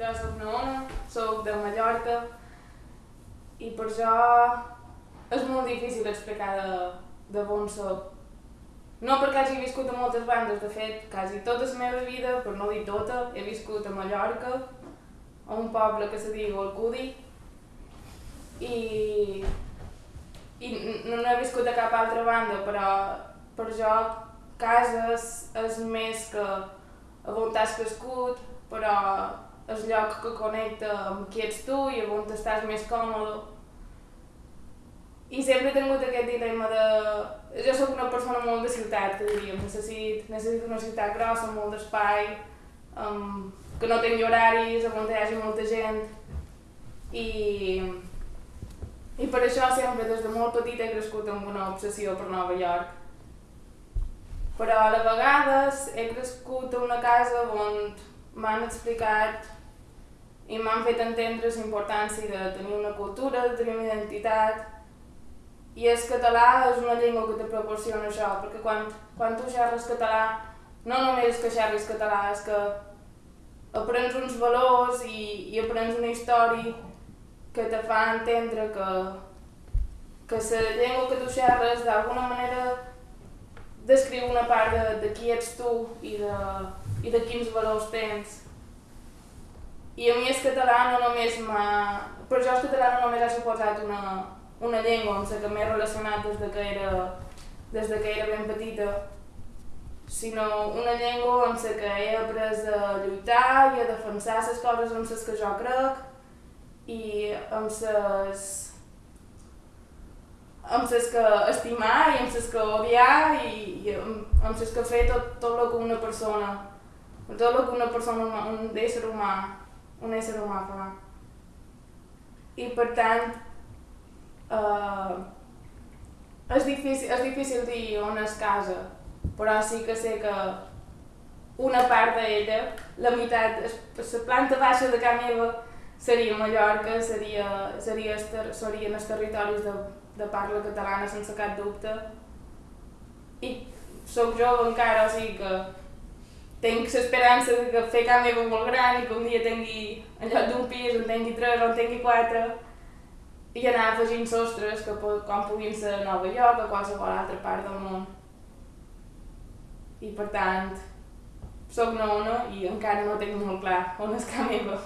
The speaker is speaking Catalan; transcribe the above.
jo soc Naona, soc de Mallorca i per això és molt difícil explicar de, de on soc. No perquè hagi viscut a moltes bandes, de fet, quasi tota la meva vida, per no dir tota, he viscut a Mallorca, a un poble que se diu Alcudi, i, i no, he viscut a cap altra banda, però per jo casa és, és més que on has crescut, però és lloc que connecta amb qui ets tu i on estàs més còmode. I sempre he tingut aquest dilema de... Jo sóc una persona molt de ciutat, que diríem. Necessit, necessito una ciutat grossa, amb molt d'espai, um, que no tingui horaris, on hi hagi molta gent. I, I per això sempre, des de molt petit, he crescut amb una obsessió per Nova York però a la vegades he crescut a una casa on m'han explicat i m'han fet entendre la importància de tenir una cultura, de tenir una identitat, i el català és una llengua que te proporciona això, perquè quan, quan tu xerres català, no només que xerris català, és que aprens uns valors i, i aprens una història que te fa entendre que, que la llengua que tu xerres d'alguna manera descriu una part de, de qui ets tu i de, i de quins valors tens. I a mi el català no només m'ha... Per jo el català no només ha suposat una, una llengua amb la que m'he relacionat des de que era, des de que era ben petita, sinó una llengua amb la que he après a lluitar i a defensar les coses amb les que jo crec i amb les amb les que estimar i amb les que odiar i, i amb, les que fer tot, tot el que una persona, tot el que una persona, un ésser humà, un ésser humà fa. I per tant, eh, és, difícil, és difícil dir on és casa, però sí que sé que una part d'ella, la meitat, la planta baixa de casa meva seria Mallorca, seria, seria, serien els territoris de, de parla catalana sense cap dubte. I sóc jove encara, o sigui que tinc l'esperança de que fer meva molt gran i que un dia tingui, en lloc d'un pis, en tingui tres o en tingui quatre, i anar afegint sostres que com puguin ser a Nova York o a qualsevol altra part del món. I per tant, sóc nona i encara no tinc molt clar on és casa meva.